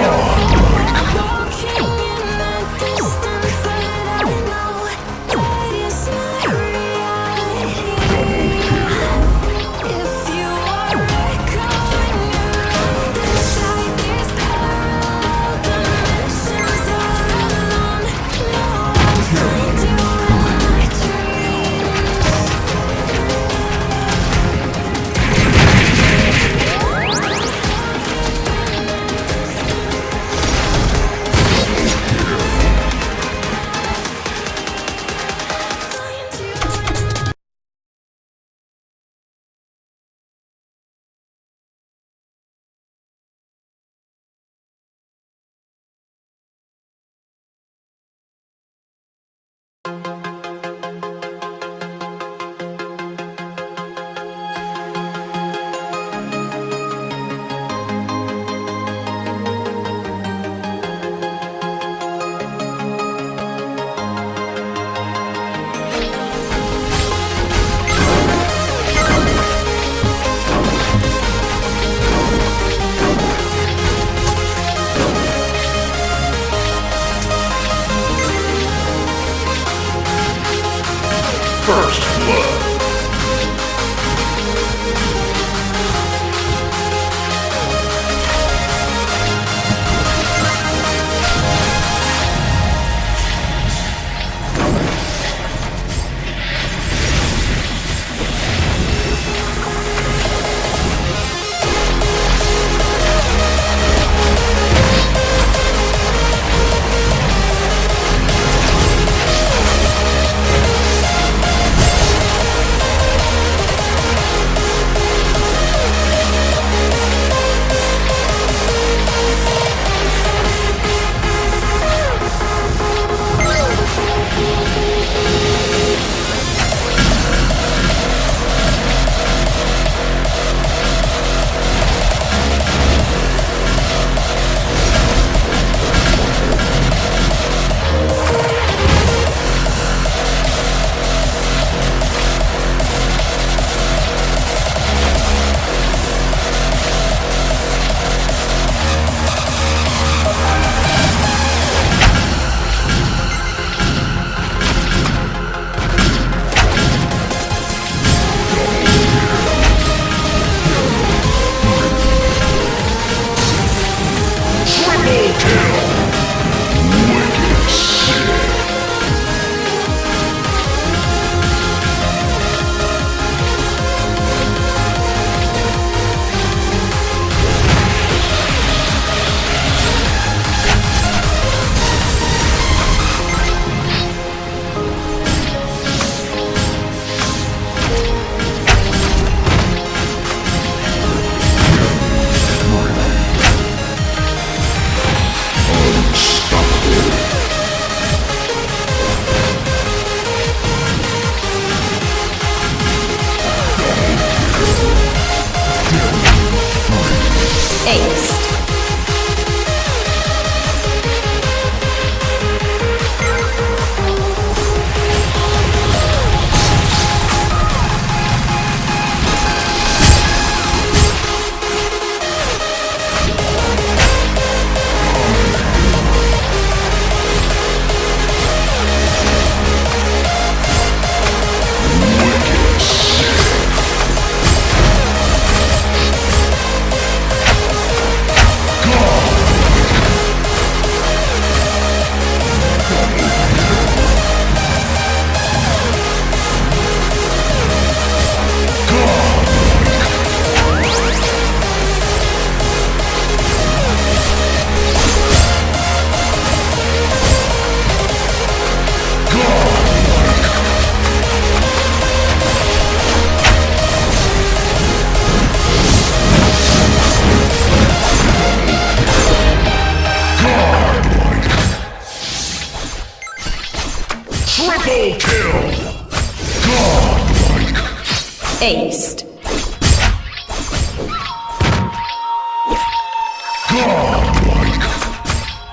feel First blood. Godlike.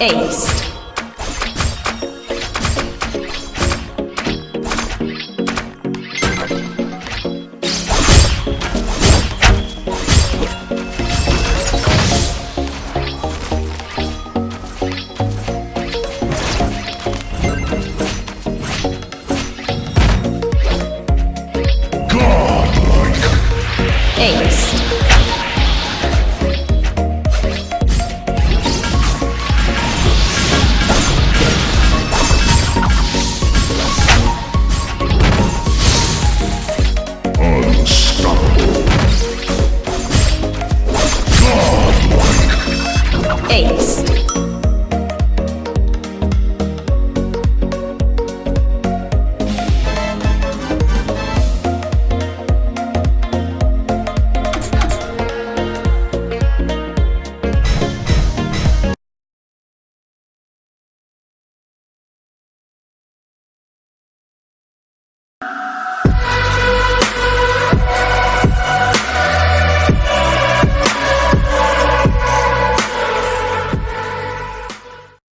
Ace.